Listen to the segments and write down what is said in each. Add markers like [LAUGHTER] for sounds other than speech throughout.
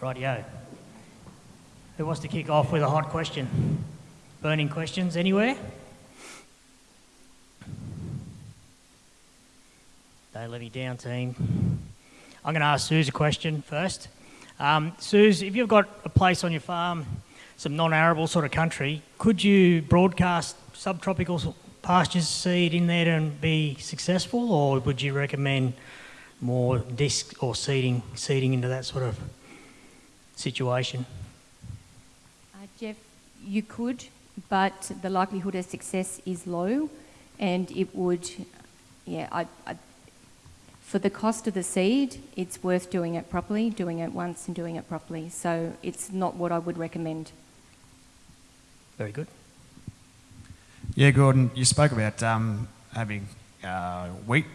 Rightio. Who wants to kick off with a hot question? Burning questions anywhere? Don't let me down, team. I'm going to ask Suze a question first. Um, Suze, if you've got a place on your farm, some non-arable sort of country, could you broadcast subtropical pastures seed in there and be successful, or would you recommend more disc or seeding, seeding into that sort of situation? Uh, Jeff, you could, but the likelihood of success is low, and it would, yeah, I, I, for the cost of the seed, it's worth doing it properly, doing it once and doing it properly. So it's not what I would recommend. Very good. Yeah, Gordon, you spoke about um, having uh, wheat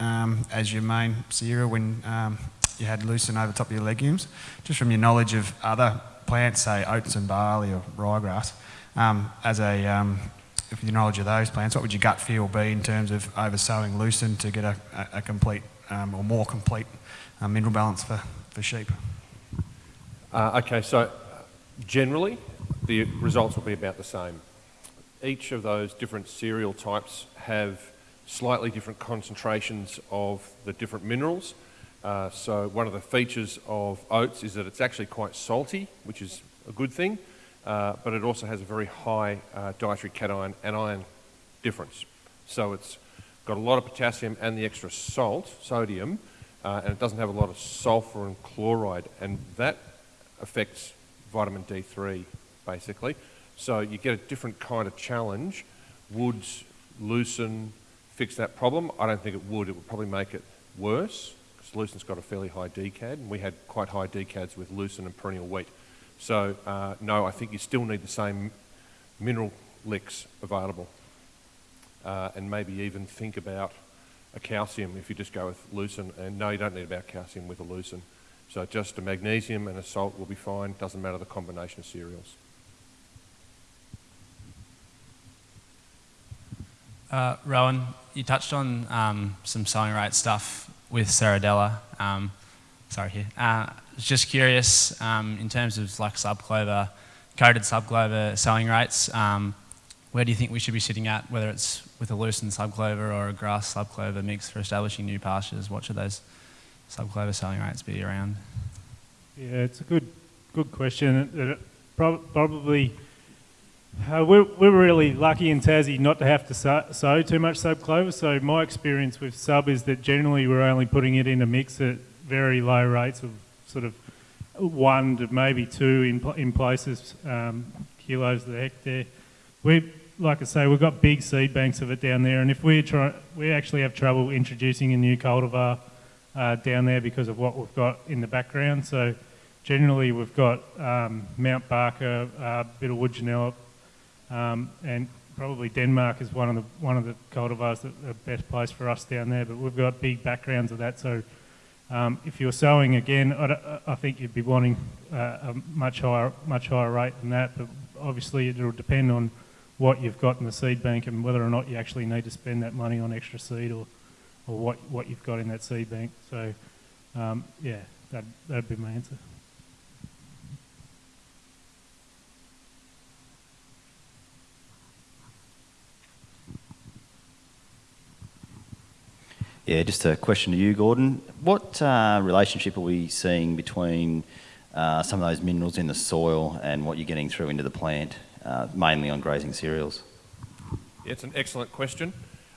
um, as your main cereal when um, you had lucerne over top of your legumes. Just from your knowledge of other plants, say oats and barley or ryegrass, um, as a um, with your knowledge of those plants, what would your gut feel be in terms of oversowing lucerne to get a, a, a complete um, or more complete uh, mineral balance for, for sheep? Uh, okay, so generally the results will be about the same. Each of those different cereal types have slightly different concentrations of the different minerals. Uh, so one of the features of oats is that it's actually quite salty, which is a good thing, uh, but it also has a very high uh, dietary cation and anion difference. So it's got a lot of potassium and the extra salt, sodium, uh, and it doesn't have a lot of sulfur and chloride, and that affects vitamin D3 basically. So you get a different kind of challenge. Would lucerne fix that problem? I don't think it would. It would probably make it worse because lucerne's got a fairly high DCAD, and we had quite high DCADs with lucerne and perennial wheat. So uh, no, I think you still need the same mineral licks available, uh, and maybe even think about a calcium if you just go with lucerne. And no, you don't need about calcium with a lucerne. So just a magnesium and a salt will be fine. Doesn't matter the combination of cereals. Uh, Rowan, you touched on um, some sowing rate stuff with Serradella. Um, sorry here. Uh, just curious um, in terms of like subclover, coated subclover sowing rates. Um, where do you think we should be sitting at, whether it's with a lucerne subclover or a grass subclover mix for establishing new pastures? What should those subclover sowing rates be around? Yeah, it's a good good question. Probably uh, we're, we're really lucky in Tassie not to have to sow, sow too much sub clover. So my experience with sub is that generally we're only putting it in a mix at very low rates of sort of one to maybe two in, in places um, kilos the hectare. We, like I say, we've got big seed banks of it down there, and if we try, we actually have trouble introducing a new cultivar uh, down there because of what we've got in the background. So generally we've got um, Mount Barker, a bit of wood um, and probably Denmark is one of the one of the cultivars that are best placed for us down there. But we've got big backgrounds of that, so um, if you're sowing again, I, I, think you'd be wanting uh, a much higher much higher rate than that. But obviously, it'll depend on what you've got in the seed bank and whether or not you actually need to spend that money on extra seed or or what what you've got in that seed bank. So um, yeah, that that'd be my answer. Yeah, just a question to you, Gordon. What uh, relationship are we seeing between uh, some of those minerals in the soil and what you're getting through into the plant, uh, mainly on grazing cereals? It's an excellent question.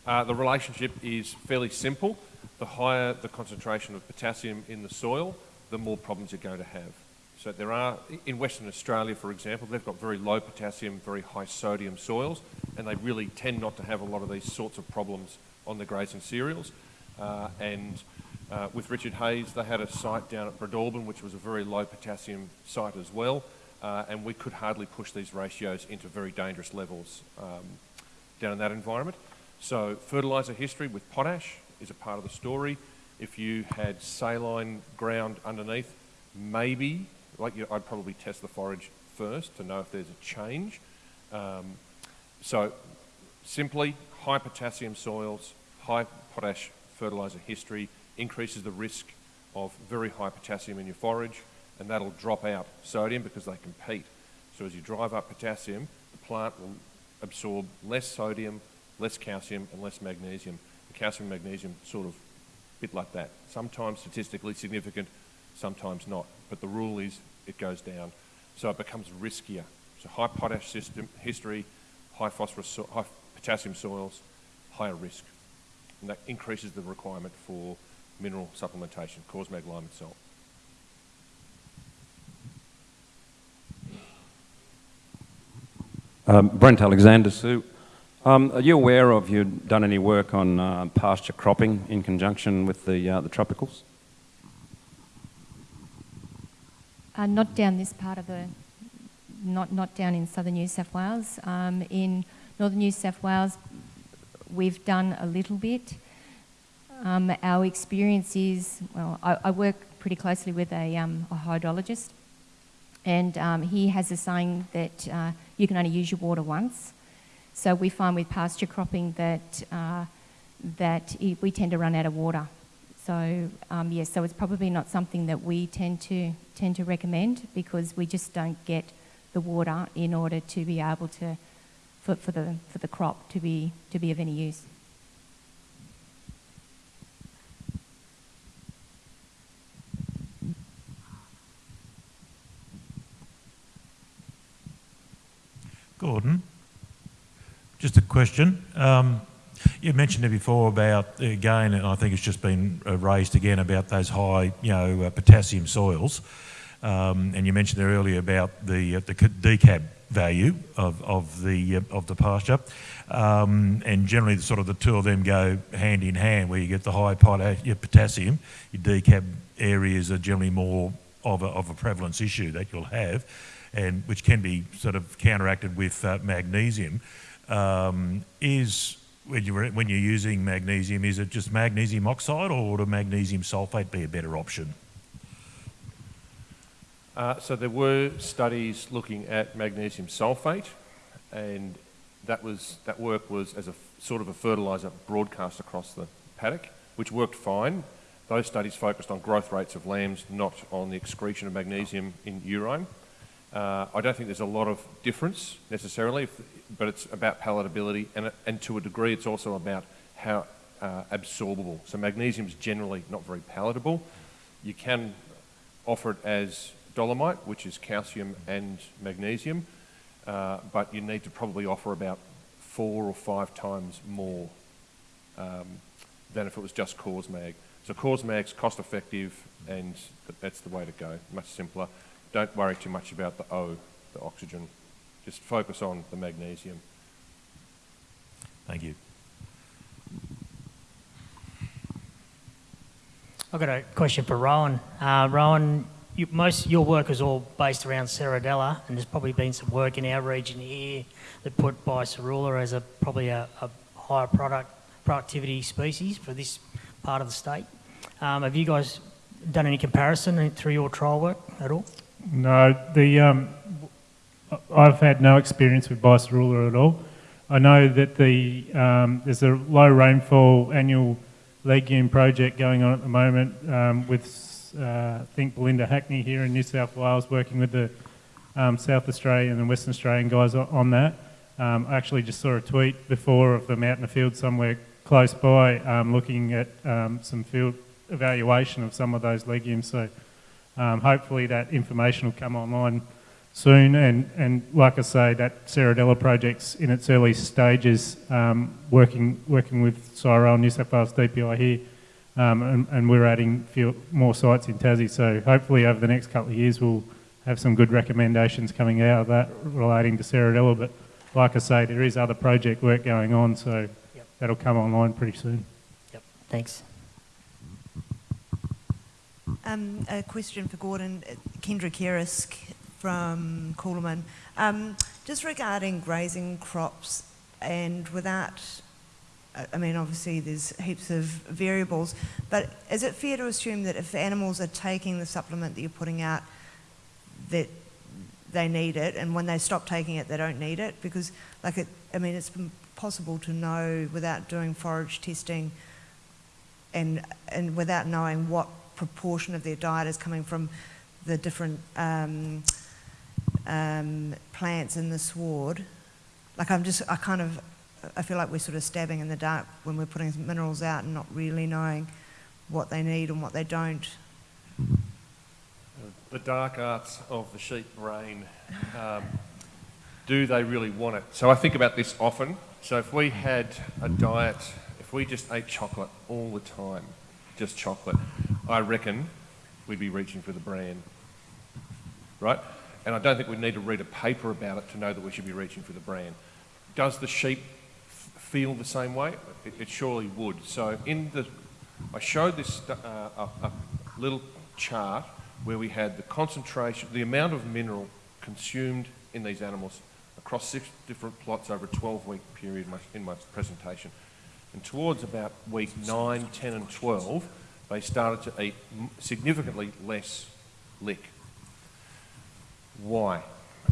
Uh, the relationship is fairly simple. The higher the concentration of potassium in the soil, the more problems you're going to have. So there are, in Western Australia, for example, they've got very low potassium, very high sodium soils, and they really tend not to have a lot of these sorts of problems on the grazing cereals. Uh, and uh, with Richard Hayes, they had a site down at Breadalbane, which was a very low potassium site as well. Uh, and we could hardly push these ratios into very dangerous levels um, down in that environment. So fertiliser history with potash is a part of the story. If you had saline ground underneath, maybe, like you, I'd probably test the forage first to know if there's a change. Um, so simply, high potassium soils, high potash fertiliser history increases the risk of very high potassium in your forage. and that'll drop out sodium because they compete. So as you drive up potassium, the plant will absorb less sodium, less calcium, and less magnesium. The calcium and magnesium sort of bit like that. Sometimes statistically significant, sometimes not. But the rule is it goes down. So it becomes riskier. So high potash system history, high phosphorus, high potassium soils, higher risk. And that increases the requirement for mineral supplementation, Causmag, lime and salt. Um, Brent Alexander, Sue. Um, are you aware of, you done any work on uh, pasture cropping in conjunction with the, uh, the tropicals? Uh, not down this part of the, not, not down in southern New South Wales. Um, in northern New South Wales, we've done a little bit. Um, our experience is, well, I, I work pretty closely with a, um, a hydrologist, and um, he has a saying that uh, you can only use your water once. So we find with pasture cropping that, uh, that i we tend to run out of water. So um, yes, so it's probably not something that we tend to tend to recommend because we just don't get the water in order to be able to for, for the for the crop to be to be of any use. Gordon, just a question. Um, you mentioned it before about, again, and I think it's just been uh, raised again about those high, you know, uh, potassium soils. Um, and you mentioned there earlier about the, uh, the decab value of, of, the, uh, of the pasture. Um, and generally, the, sort of the two of them go hand in hand, where you get the high potash, your potassium, your decab areas are generally more of a, of a prevalence issue that you'll have, and which can be sort of counteracted with uh, magnesium. Um, is when you're when you're using magnesium, is it just magnesium oxide, or would a magnesium sulfate be a better option? Uh, so there were studies looking at magnesium sulfate, and that was that work was as a sort of a fertilizer broadcast across the paddock, which worked fine. Those studies focused on growth rates of lambs, not on the excretion of magnesium in urine. Uh, I don't think there's a lot of difference necessarily, but it's about palatability, and, and to a degree, it's also about how uh, absorbable. So magnesium is generally not very palatable. You can offer it as dolomite, which is calcium and magnesium, uh, but you need to probably offer about four or five times more um, than if it was just Causmag. So Causmag's cost effective, and that's the way to go. Much simpler. Don't worry too much about the O, the oxygen. Just focus on the magnesium. Thank you. I've got a question for Rowan. Uh, Rowan, you, most your work is all based around Serradella, and there's probably been some work in our region here that put Biserrula as a probably a, a higher product productivity species for this part of the state. Um, have you guys done any comparison through your trial work at all? No, the um, I've had no experience with biserrula at all. I know that the um, there's a low rainfall annual legume project going on at the moment um, uh, I think Belinda Hackney here in New South Wales working with the um, South Australian and Western Australian guys on that. Um, I actually just saw a tweet before of them out in the field somewhere close by um, looking at um, some field evaluation of some of those legumes. So um, hopefully that information will come online soon. And, and like I say, that Serradella project's in its early stages, um, working working with CSIRO, New South Wales DPI here, um, and, and we're adding few more sites in Tassie. So hopefully over the next couple of years we'll have some good recommendations coming out of that relating to Serradella. But like I say, there is other project work going on, so Yep. that'll come online pretty soon. Yep. Thanks. Um, a question for Gordon. Uh, Kendra Kerisk from Coolamon. Um, just regarding grazing crops and without, I mean, obviously there's heaps of variables, but is it fair to assume that if animals are taking the supplement that you're putting out, that they need it, and when they stop taking it, they don't need it? Because, like, it, I mean, it's possible to know without doing forage testing and, and without knowing what proportion of their diet is coming from the different um, um, plants in the sward. Like I'm just, I kind of, I feel like we're sort of stabbing in the dark when we're putting minerals out and not really knowing what they need and what they don't. The dark arts of the sheep brain. Um, do they really want it? So I think about this often. So if we had a diet, if we just ate chocolate all the time, just chocolate, I reckon we'd be reaching for the bran. Right? And I don't think we need to read a paper about it to know that we should be reaching for the bran. Does the sheep feel the same way? It, it surely would. So in the, I showed this uh, a, a little chart where we had the concentration, the amount of mineral consumed in these animals across six different plots over a 12-week period in my, in my presentation. And towards about week 9, 10 and 12, they started to eat significantly less lick. Why?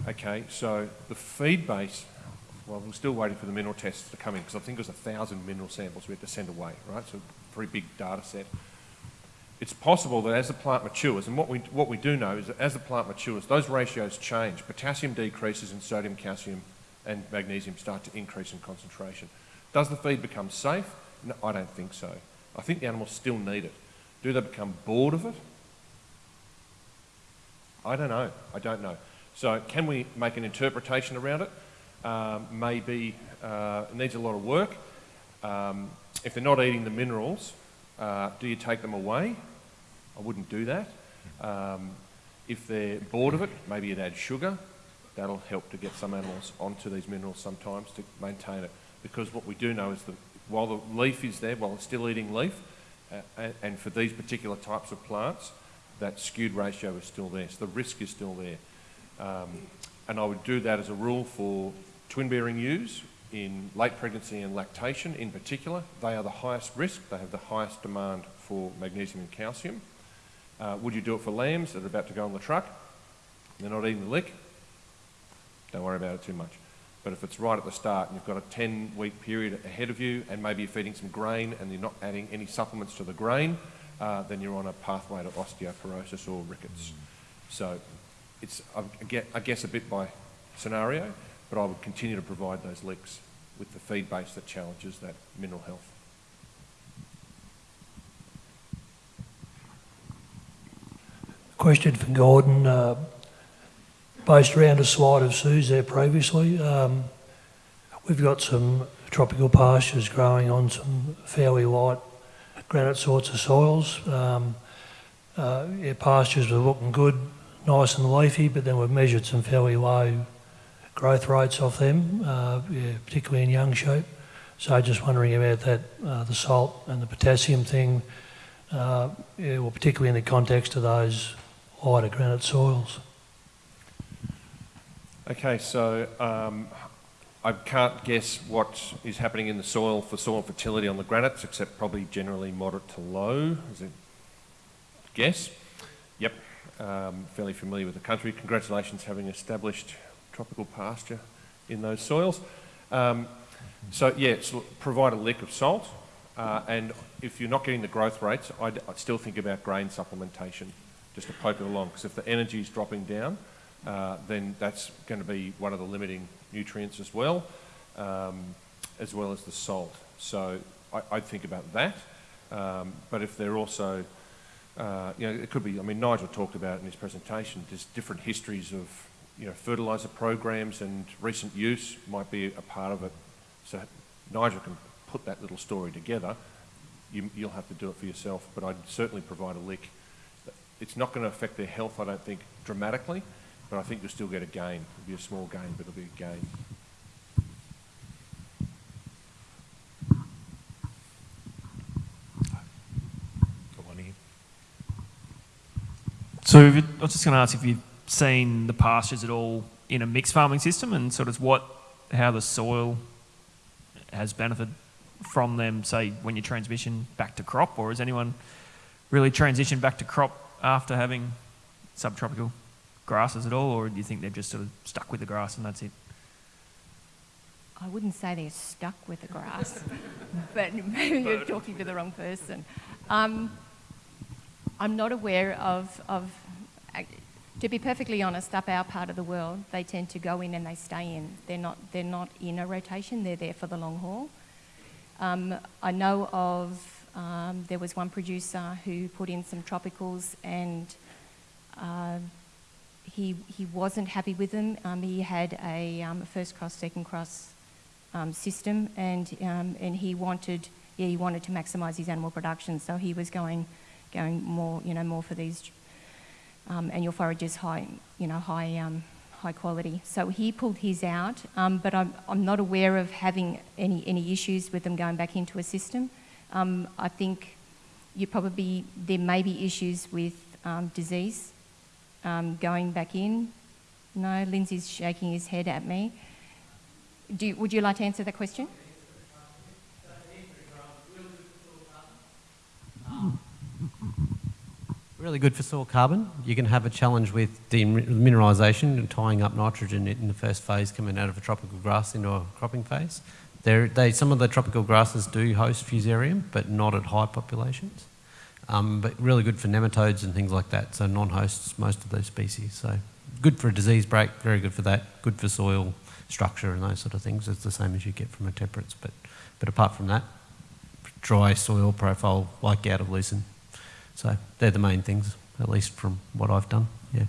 Okay, so the feed base, well, we're still waiting for the mineral tests to come in because I think it was a thousand mineral samples we had to send away, right? So a very big data set. It's possible that as the plant matures, and what we, what we do know is that as the plant matures, those ratios change. Potassium decreases and sodium, calcium, and magnesium start to increase in concentration. Does the feed become safe? No, I don't think so. I think the animals still need it. Do they become bored of it? I don't know. I don't know. So can we make an interpretation around it? Um, maybe uh, needs a lot of work. Um, if they're not eating the minerals, uh, do you take them away? I wouldn't do that. Um, if they're bored of it, maybe you'd add sugar. That'll help to get some animals onto these minerals sometimes to maintain it. Because what we do know is that while the leaf is there, while it's still eating leaf, uh, and, and for these particular types of plants, that skewed ratio is still there. So the risk is still there. Um, and I would do that as a rule for twin bearing ewes in late pregnancy and lactation in particular. They are the highest risk, they have the highest demand for magnesium and calcium. Uh, would you do it for lambs that are about to go on the truck? They're not eating the lick? Don't worry about it too much. But if it's right at the start and you've got a 10 week period ahead of you and maybe you're feeding some grain and you're not adding any supplements to the grain, uh, then you're on a pathway to osteoporosis or rickets. So it's, I guess, a bit by scenario, but I would continue to provide those licks with the feed base that challenges that mineral health. Question from Gordon, uh, based around a slide of Sue's there previously. Um, we've got some tropical pastures growing on some fairly light granite sorts of soils. Um, uh, yeah, pastures were looking good, nice and leafy, but then we've measured some fairly low growth rates off them, uh, yeah, particularly in young sheep. So just wondering about that, uh, the salt and the potassium thing, uh, yeah, well, particularly in the context of those lighter granite soils. Okay, so um, I can't guess what is happening in the soil for soil fertility on the granites, except probably generally moderate to low. Is it guess? Yep, um, fairly familiar with the country. Congratulations having established tropical pasture in those soils. Um, so yeah, so provide a lick of salt, uh, and if you're not getting the growth rates, I'd, I'd still think about grain supplementation, just to poke it along. Because if the energy is dropping down, uh, then that's going to be one of the limiting nutrients as well, um, as well as the salt. So I, I'd think about that. Um, but if they're also, uh, you know, it could be, I mean, Nigel talked about in his presentation, there's different histories of, you know, fertiliser programs and recent use might be a part of it. So Nigel can put that little story together. You, you'll have to do it for yourself, but I'd certainly provide a lick. It's not going to affect their health, I don't think, dramatically, but I think you'll still get a gain. It'll be a small gain, but it'll be a gain. So I was just going to ask if you've seen the pastures at all in a mixed farming system and sort of what, how the soil has benefited from them, say, when you transition back to crop, or has anyone really transitioned back to crop after having subtropical grasses at all, or do you think they've just sort of stuck with the grass and that's it? I wouldn't say they're stuck with the grass, [LAUGHS] but maybe you're talking to the wrong person. Um, I'm not aware of, of To be perfectly honest, up our part of the world, they tend to go in and they stay in. They're not, they're not in a rotation, they're there for the long haul. Um, I know of, um, there was one producer who put in some tropicals and uh, he, he wasn't happy with them. Um, he had a, um, first cross, second cross um, system and, um, and he wanted, yeah, he wanted to maximise his animal production. So he was going, going more, you know, more for these um, annual forages high, you know, high, um, high quality. So he pulled his out, um, but I'm, I'm not aware of having any, any issues with them going back into a system. Um, I think you probably, there may be issues with um, disease um, going back in. No, Lindsay's shaking his head at me. Do would you like to answer that question? Really good for soil carbon. You can have a challenge with demineralisation and tying up nitrogen in the first phase coming out of a tropical grass into a cropping phase. There, they, some of the tropical grasses do host fusarium, but not at high populations. Um, but really good for nematodes and things like that, so non-hosts most of those species. So good for a disease break, very good for that, good for soil structure and those sort of things. It's the same as you get from a temperance, but, but apart from that, dry soil profile like out of lucerne. So they're the main things, at least from what I've done. Yeah.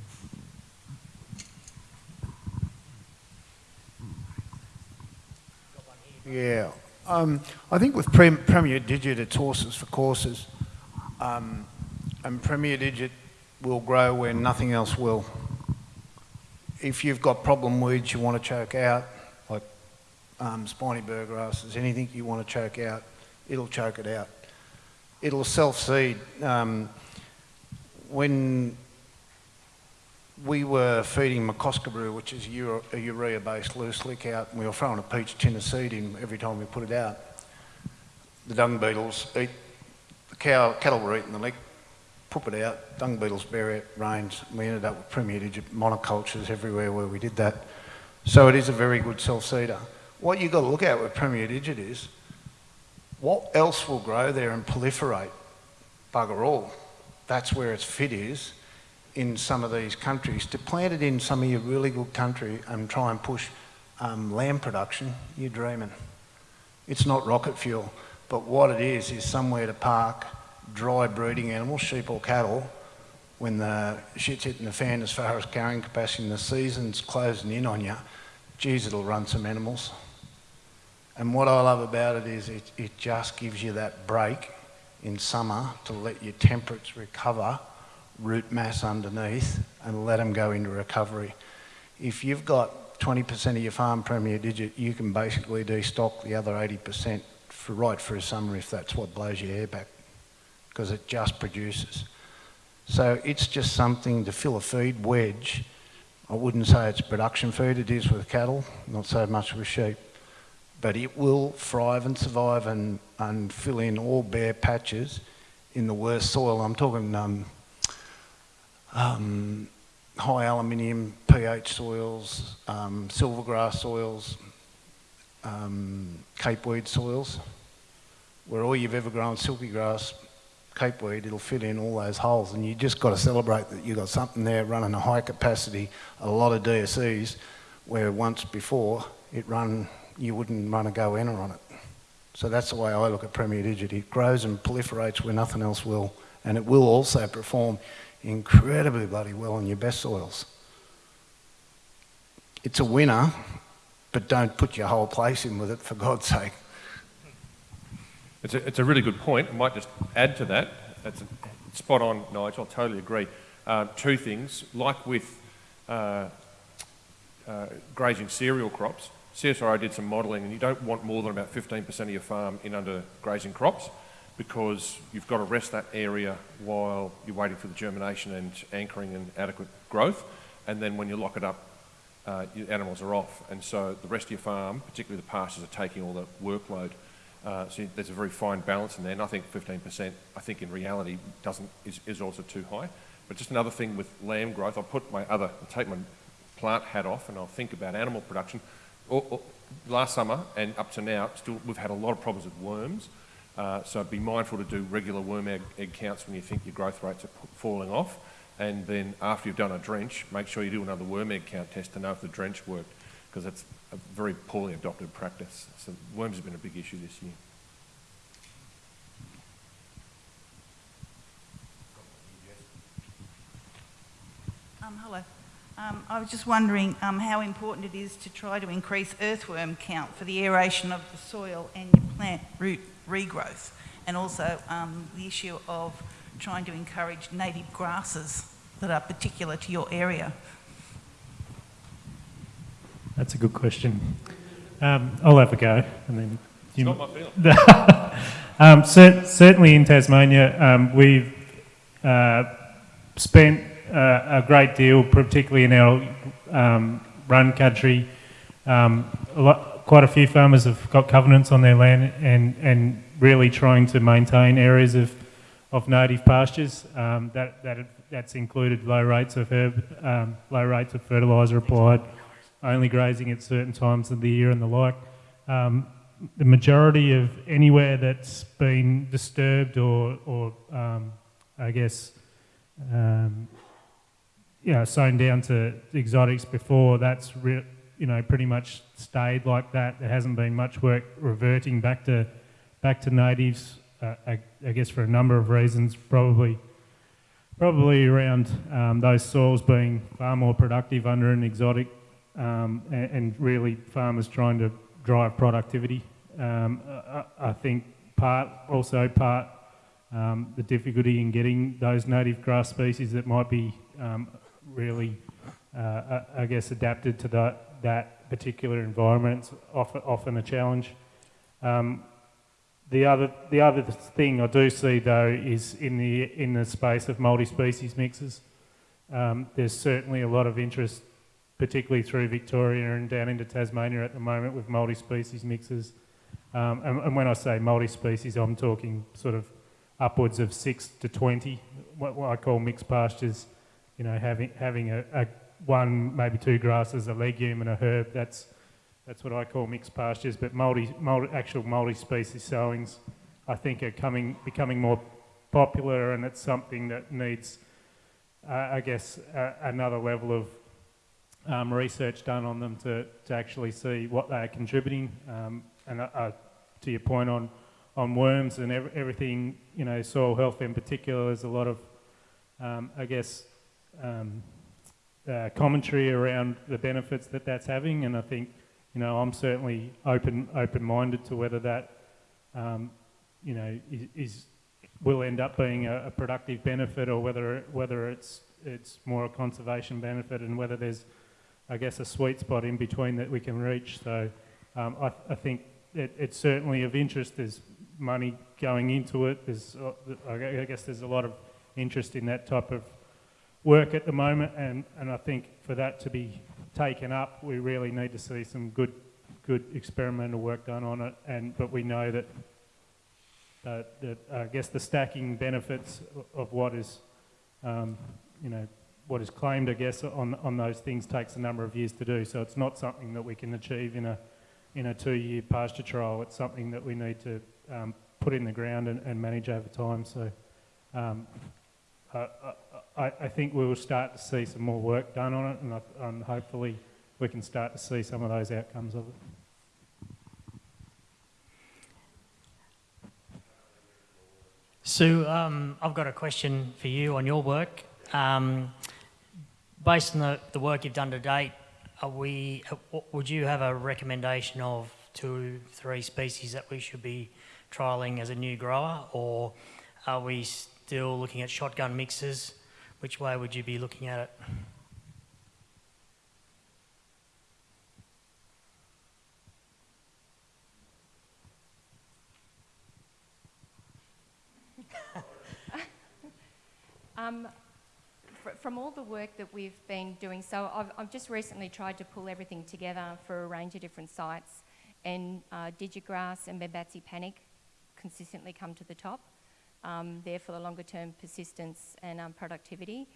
Yeah. Um, I think with Prem Premier Digit, it's horses for courses. Um, and Premier Digit will grow where nothing else will. If you've got problem weeds you want to choke out, like um, spiny burr grasses, anything you want to choke out, it'll choke it out it'll self-seed. Um, when we were feeding McCoskabrew, which is a urea-based loose lick out, and we were throwing a peach tin of seed in every time we put it out. The dung beetles eat, the cow, cattle were eating the lick, poop it out, dung beetles bury it, rains. We ended up with Premier Digit monocultures everywhere where we did that. So it is a very good self-seeder. What you've got to look at with Premier Digit is what else will grow there and proliferate? Bugger all. That's where its fit is in some of these countries. To plant it in some of your really good country and try and push um, lamb production, you're dreaming. It's not rocket fuel, but what it is is somewhere to park dry breeding animals, sheep or cattle, when the shit's hitting the fan as far as carrying capacity and the season's closing in on you, geez, it'll run some animals. And what I love about it is it, it just gives you that break in summer to let your temperates recover, root mass underneath, and let them go into recovery. If you've got 20% of your farm Premier Digit, you can basically destock the other 80% for right through summer if that's what blows your hair back, because it just produces. So it's just something to fill a feed wedge. I wouldn't say it's production feed, it is with cattle, not so much with sheep but it will thrive and survive and, and fill in all bare patches in the worst soil. I'm talking um, um, high aluminium pH soils, um, silvergrass soils, um, capeweed soils, where all you've ever grown silky grass, capeweed, it'll fit in all those holes. And you just got to celebrate that you've got something there running a high capacity, a lot of DSEs, where once before it run you wouldn't want run a goanna on it. So that's the way I look at Premier Digit. It grows and proliferates where nothing else will, and it will also perform incredibly bloody well in your best soils. It's a winner, but don't put your whole place in with it, for God's sake. It's a, it's a really good point. I might just add to that. That's a, spot on, Nigel. I totally agree. Uh, two things, like with uh, uh, grazing cereal crops, CSIRO did some modelling and you don't want more than about 15% of your farm in under grazing crops because you've got to rest that area while you're waiting for the germination and anchoring and adequate growth. And then when you lock it up, uh, your animals are off. And so the rest of your farm, particularly the pastures, are taking all the workload. Uh, so there's a very fine balance in there. And I think 15%, I think in reality, doesn't is, is also too high. But just another thing with lamb growth, I'll put my other, I'll take my plant hat off and I'll think about animal production last summer and up to now, still we've had a lot of problems with worms. Uh, so be mindful to do regular worm egg, egg, counts when you think your growth rates are falling off. And then after you've done a drench, make sure you do another worm egg count test to know if the drench worked, because that's a very poorly adopted practice. So worms have been a big issue this year. Um, hello. Um, I was just wondering um, how important it is to try to increase earthworm count for the aeration of the soil and your plant root regrowth, and also um, the issue of trying to encourage native grasses that are particular to your area. That's a good question. Um, I'll have a go, and then It's not my field. [LAUGHS] um, cer- certainly in Tasmania, um, we've uh, spent a great deal, particularly in our um, run country. Um, a lot, quite a few farmers have got covenants on their land, and and really trying to maintain areas of of native pastures. Um, that that that's included low rates of herb, um, low rates of fertiliser applied, only grazing at certain times of the year and the like. Um, the majority of anywhere that's been disturbed or, or um, I guess, um, yeah, sown down to exotics before, that's you know pretty much stayed like that. There hasn't been much work reverting back to back to natives. Uh, I, I guess for a number of reasons, probably probably around um, those soils being far more productive under an exotic um, and, and, really farmers trying to drive productivity. Um, I, I, think part, also part, um, the difficulty in getting those native grass species that might be um, really, uh, I, I guess, adapted to that, that particular environment is often, often a challenge. Um, the other, the other thing I do see though is in the, in the space of multi-species mixes. Um, there's certainly a lot of interest, particularly through Victoria and down into Tasmania at the moment with multi-species mixes. Um, and, and, when I say multi-species, I'm talking sort of upwards of six to 20, what, what I call mixed pastures, you know, having, having a, a one, maybe two grasses, a legume and a herb, that's, that's what I call mixed pastures, but multi, multi, actual multi-species sowings, I think, are coming, becoming more popular, and it's something that needs, uh, I guess, another level of um, research done on them to, to actually see what they are contributing. Um, and uh, uh, to your point on, on worms and ev everything, you know, soil health in particular, there's a lot of, um, I guess, um, uh, commentary around the benefits that that's having, and I think you know, I'm certainly open open-minded to whether that, um, you know, is, is, will end up being a, a, productive benefit or whether whether it's it's more a conservation benefit and whether there's, I guess, a sweet spot in between that we can reach. So um, I, I, think it, it's certainly of interest. There's money going into it. There's, uh, I guess, there's a lot of interest in that type of work at the moment, and, and I think for that to be taken up, we really need to see some good, good experimental work done on it. And but we know that uh, that I guess the stacking benefits of what is, um, you know, what is claimed, I guess, on on those things takes a number of years to do. So it's not something that we can achieve in a in a two-year pasture trial. It's something that we need to um, put in the ground and, and manage over time. So. Um, I, I, I, think we will start to see some more work done on it, and, I, and hopefully we can start to see some of those outcomes of it. Sue, um, I've got a question for you on your work. Um, based on the, the work you've done to date, are we, uh, would you have a recommendation of two, three species that we should be trialling as a new grower, or are we still looking at shotgun mixes? Which way would you be looking at it? [LAUGHS] um, from all the work that we've been doing, so I've, I've, just recently tried to pull everything together for a range of different sites, and uh, Digigrass and Bambatsi Panic consistently come to the top um, there for the longer term persistence and um, productivity.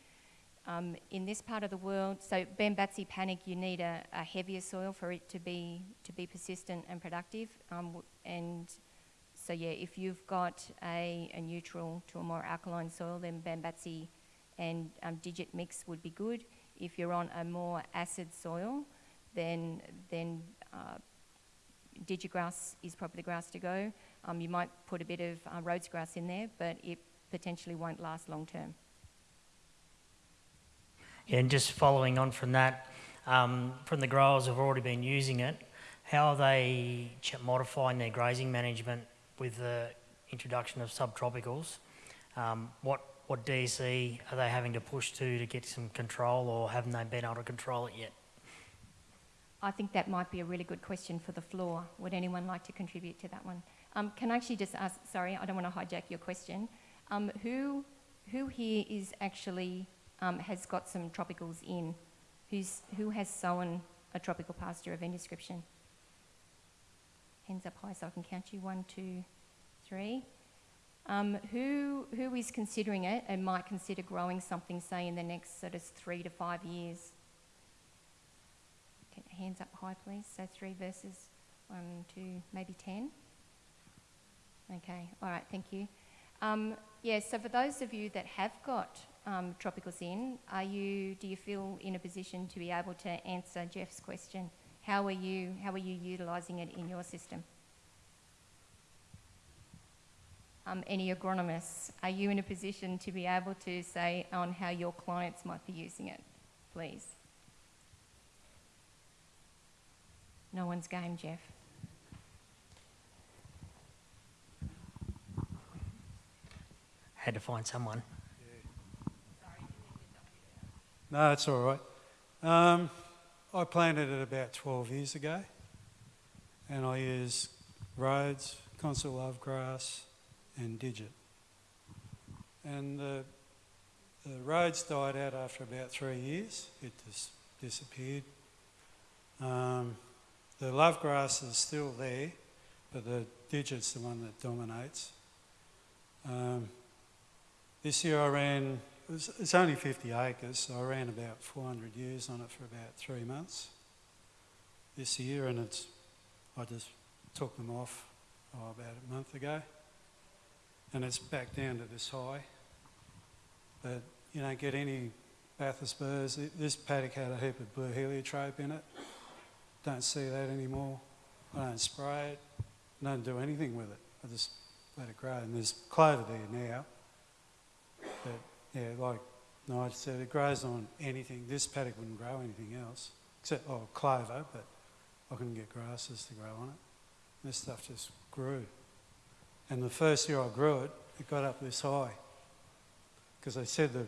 Um, in this part of the world, so Bambatsi panic, you need a, a, heavier soil for it to be to be persistent and productive. Um, and so yeah, if you've got a, a, neutral to a more alkaline soil, then Bambatsi and um, digit mix would be good. If you're on a more acid soil, then then uh, digigrass is probably the grass to go. Um, you might put a bit of uh, Rhodes grass in there, but it potentially won't last long term. And just following on from that, um, from the growers who've already been using it, how are they ch- modifying their grazing management with the introduction of subtropicals? Um, what what DC are they having to push to to get some control, or haven't they been able to control it yet? I think that might be a really good question for the floor. Would anyone like to contribute to that one? Um, can I actually just ask, sorry, I don't want to hijack your question. Um, who, who here is actually, um, has got some tropicals in? Who's, who has sown a tropical pasture of any description? Hands up high so I can count you. One, two, three. Um, who, who is considering it and might consider growing something, say, in the next sort of three to five years? Okay, hands up high, please. So three versus one, two, maybe ten. Okay, all right, thank you. Um, yeah, so for those of you that have got um, tropicals in, are you, do you feel in a position to be able to answer Jeff's question? How are you, how are you utilising it in your system? Um, any agronomists, are you in a position to be able to say on how your clients might be using it, please? No one's game, Jeff. Had to find someone. No, it's all right. Um, I planted it about 12 years ago and I use Rhodes, Consol Love Grass and Digit. And the, the Rhodes died out after about three years. It just disappeared. Um, the Love Grass is still there, but the Digit's the one that dominates. Um, this year I ran, it's only 50 acres, so I ran about 400 ewes on it for about three months this year, and it's, I just took them off oh, about a month ago, and it's back down to this high. But you don't get any Bathurst burrs. This paddock had a heap of blue heliotrope in it. Don't see that anymore. I don't spray it. I don't do anything with it. I just let it grow. And there's clover there now. But yeah, like Nigel said, it grows on anything. This paddock wouldn't grow anything else, except oh clover, but I couldn't get grasses to grow on it. This stuff just grew. And the first year I grew it, it got up this high. Because they said to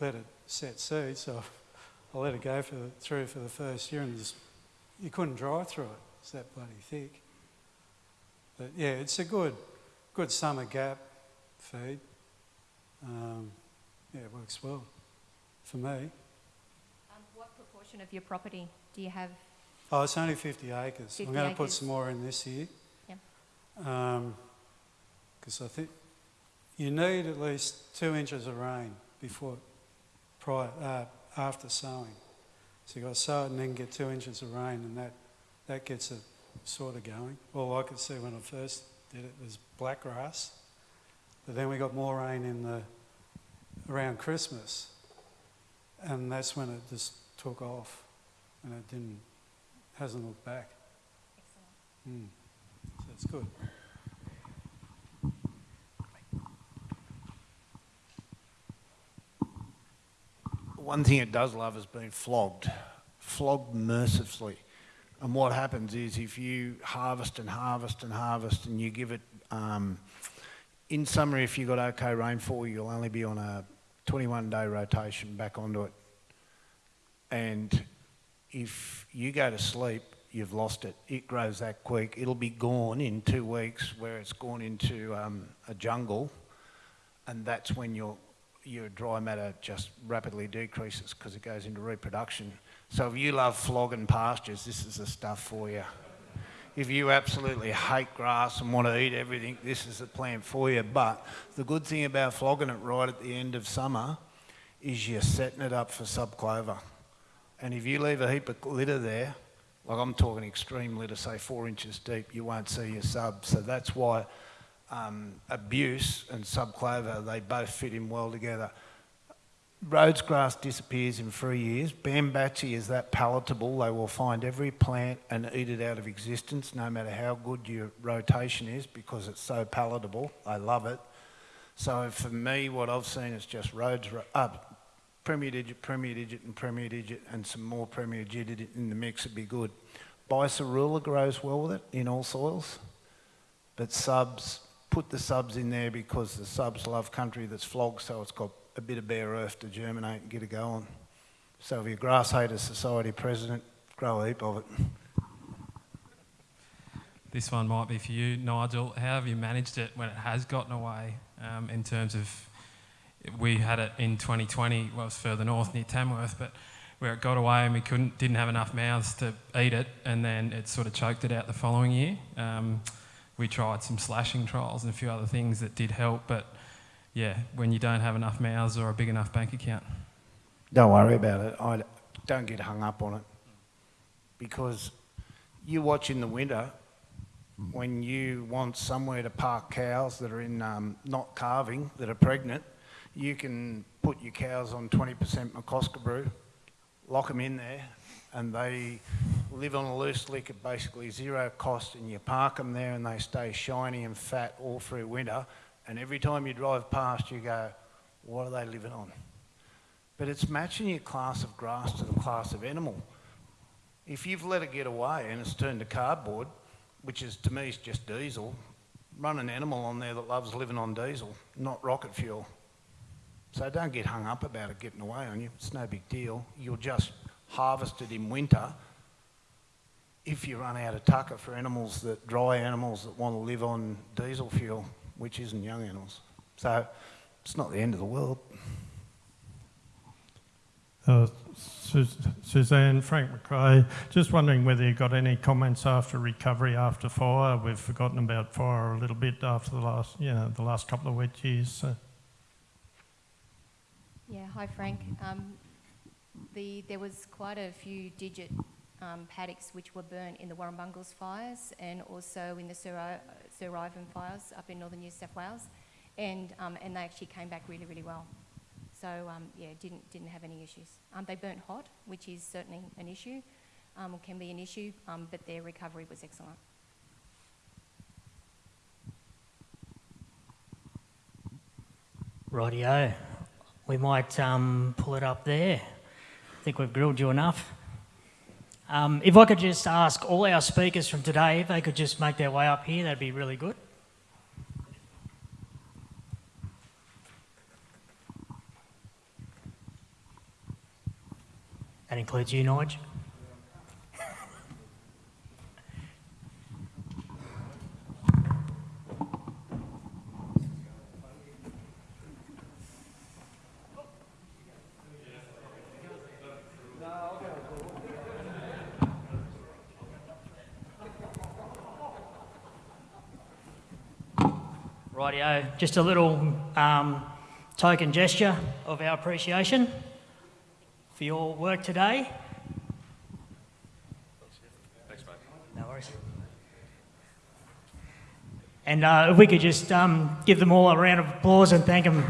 let it set seed, so [LAUGHS] I let it go for the, through for the first year and just, you couldn't drive through it. It's that bloody thick. But yeah, it's a good, good summer gap feed. Um, yeah, it works well for me. Um, what proportion of your property do you have? Oh, it's only 50 acres. 50 I'm going to put some more in this year. Yeah. Because I think you need at least two inches of rain before, prior, uh, after sowing. So you've got to sow it and then get two inches of rain, and that, that gets it sort of going. All I could see when I first did it was black grass. But then we got more rain in the around Christmas, and that's when it just took off, and it didn't hasn't looked back. Mm. So it's good. One thing it does love is being flogged, flogged mercilessly. And what happens is if you harvest and harvest and harvest and you give it, um, in summer, if you've got okay rainfall, you'll only be on a 21 day rotation back onto it. And if you go to sleep, you've lost it. It grows that quick. It'll be gone in two weeks where it's gone into um, a jungle. And that's when your, your dry matter just rapidly decreases because it goes into reproduction. So if you love flogging pastures, this is the stuff for you. If you absolutely hate grass and want to eat everything, this is the plant for you. But the good thing about flogging it right at the end of summer is you're setting it up for subclover. And if you leave a heap of litter there, like I'm talking extreme litter, say four inches deep, you won't see your sub. So that's why um, abuse and subclover, they both fit in well together. Rhodes grass disappears in three years. Bambatsi is that palatable, they will find every plant and eat it out of existence, no matter how good your rotation is, because it's so palatable. I love it. So for me, what I've seen is just Rhodes, uh, Premier Digit, Premier Digit and Premier Digit and some more Premier Digit in the mix would be good. Biserrula grows well with it in all soils, but subs, put the subs in there because the subs love country that's flogged, so it's got a bit of bare earth to germinate and get it going. So if you're a Grass Haters Society president, grow a heap of it. This one might be for you, Nigel. How have you managed it when it has gotten away um, in terms of, we had it in 2020, well, it was further north near Tamworth, but where it got away and we couldn't, didn't have enough mouths to eat it, and then it sort of choked it out the following year. Um, we tried some slashing trials and a few other things that did help, but yeah, when you don't have enough mouths or a big enough bank account. Don't worry about it. I don't get hung up on it because you watch in the winter when you want somewhere to park cows that are in um, not calving that are pregnant, you can put your cows on 20% McCosker brew, lock them in there, and they live on a loose lick at basically zero cost, and you park them there and they stay shiny and fat all through winter. And every time you drive past, you go, what are they living on? But it's matching your class of grass to the class of animal. If you've let it get away and it's turned to cardboard, which is to me is just diesel, run an animal on there that loves living on diesel, not rocket fuel. So don't get hung up about it getting away on you. It's no big deal. You'll just harvest it in winter if you run out of tucker for animals that dry animals that want to live on diesel fuel which isn't young animals. So it's not the end of the world. Uh, Suzanne, Frank McRae, just wondering whether you got any comments after recovery after fire. We've forgotten about fire a little bit after the last, you know, the last couple of wet years. So. Yeah, hi Frank. Um, the, there was quite a few digit um, paddocks which were burnt in the Warrumbungles fires and also in the Sir, Sir Ivan fires up in northern New South Wales. And, um, and they actually came back really, really well. So um, yeah, didn't, didn't have any issues. Um, they burnt hot, which is certainly an issue, um, or can be an issue, um, but their recovery was excellent. Rightio. We might pull it up there. I think we've grilled you enough. Um, if I could just ask all our speakers from today if they could just make their way up here, that'd be really good. That includes you, Nigel. Just a little um, token gesture of our appreciation for your work today. Thanks, mate. No worries. And uh, if we could just um, give them all a round of applause and thank them.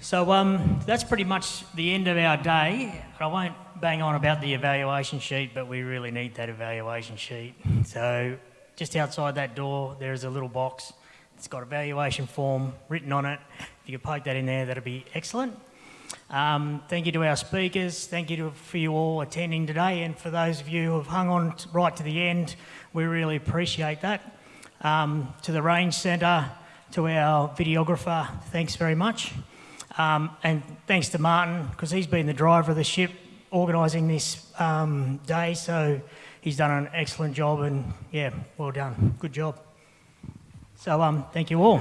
So um, that's pretty much the end of our day. I won't bang on about the evaluation sheet, but we really need that evaluation sheet. So just outside that door, there is a little box. It's got evaluation form written on it. If you could poke that in there, that'd be excellent. Um, thank you to our speakers. Thank you to, for you all attending today. And for those of you who have hung on right to the end, we really appreciate that. Um, to the Range Centre, to our videographer, thanks very much. Um, and thanks to Martin, because he's been the driver of the ship organising this um, day, so he's done an excellent job and yeah, well done. Good job. So um, thank you all.